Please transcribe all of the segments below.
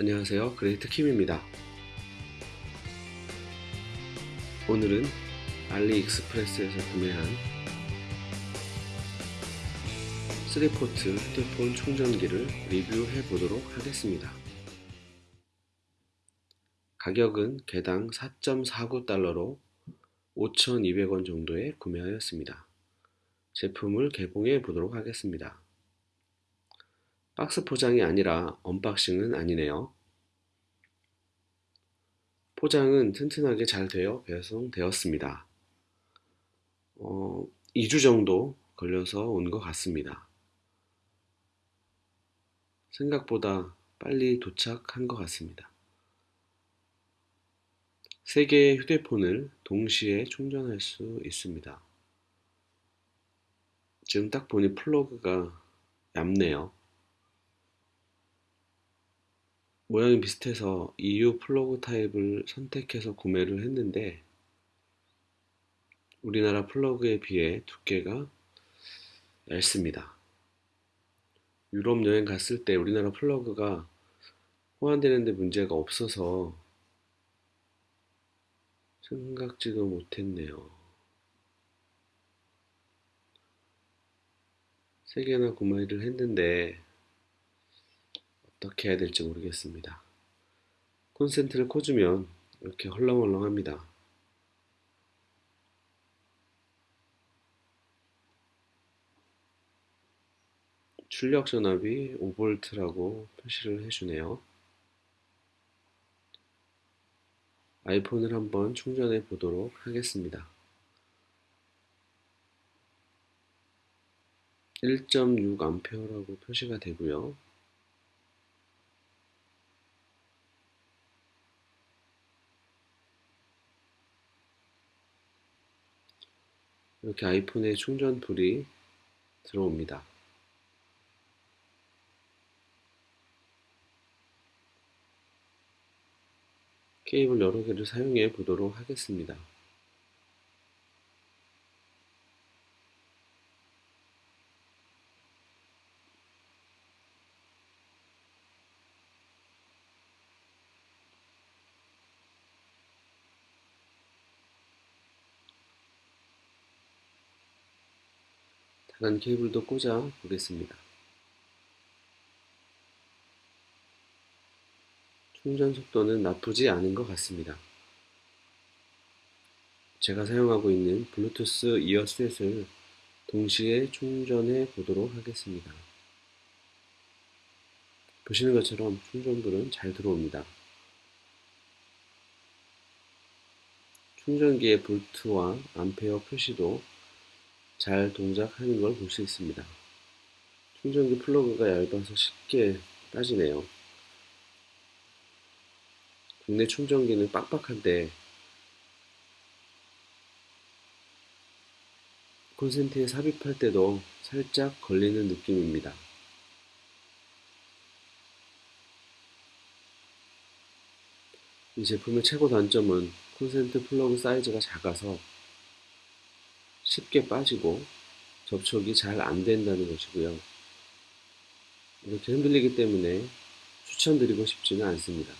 안녕하세요. 그레이트 킴입니다. 오늘은 알리익스프레스에서 구매한 3포트 휴대폰 충전기를 리뷰해 보도록 하겠습니다. 가격은 개당 4.49달러로 5,200원 정도에 구매하였습니다. 제품을 개봉해 보도록 하겠습니다 박스 포장이 아니라 언박싱은 아니네요. 포장은 튼튼하게 잘 되어 배송되었습니다. 어, 2주 정도 걸려서 온 것 같습니다. 생각보다 빨리 도착한 것 같습니다. 세 개의 휴대폰을 동시에 충전할 수 있습니다. 지금 딱 보니 플러그가 얇네요. 모양이 비슷해서 EU 플러그 타입을 선택해서 구매를 했는데 우리나라 플러그에 비해 두께가 얇습니다. 유럽 여행 갔을 때 우리나라 플러그가 호환되는데 문제가 없어서 생각지도 못했네요. 세 개나 구매를 했는데 어떻게 해야 될지 모르겠습니다. 콘센트를 꽂으면 이렇게 헐렁헐렁합니다. 출력 전압이 5V라고 표시를 해주네요. 아이폰을 한번 충전해 보도록 하겠습니다. 1.6A라고 표시가 되고요. 이렇게 아이폰에 충전불이 들어옵니다. 케이블 여러 개를 사용해 보도록 하겠습니다. 다른 케이블도 꽂아 보겠습니다. 충전 속도는 나쁘지 않은 것 같습니다. 제가 사용하고 있는 블루투스 이어셋을 동시에 충전해 보도록 하겠습니다. 보시는 것처럼 충전불은 잘 들어옵니다. 충전기의 볼트와 암페어 표시도 잘 동작하는 걸 볼 수 있습니다. 충전기 플러그가 얇아서 쉽게 빠지네요. 국내 충전기는 빡빡한데 콘센트에 삽입할 때도 살짝 걸리는 느낌입니다. 이 제품의 최고 단점은 콘센트 플러그 사이즈가 작아서 쉽게 빠지고 접촉이 잘 안 된다는 것이고요. 이렇게 흔들리기 때문에 추천드리고 싶지는 않습니다.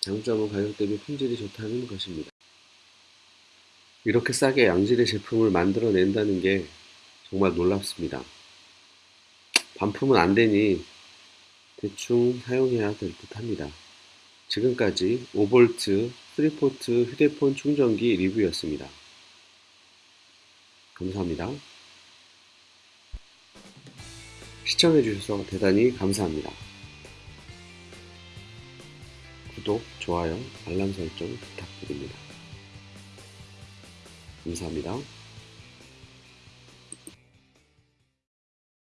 장점은 가격 대비 품질이 좋다는 것입니다. 이렇게 싸게 양질의 제품을 만들어낸다는 게 정말 놀랍습니다. 반품은 안 되니 대충 사용해야 될 듯 합니다. 지금까지 5V 3포트 휴대폰 충전기 리뷰였습니다. 감사합니다. 시청해주셔서 대단히 감사합니다. 구독, 좋아요, 알람 설정 부탁드립니다. 감사합니다.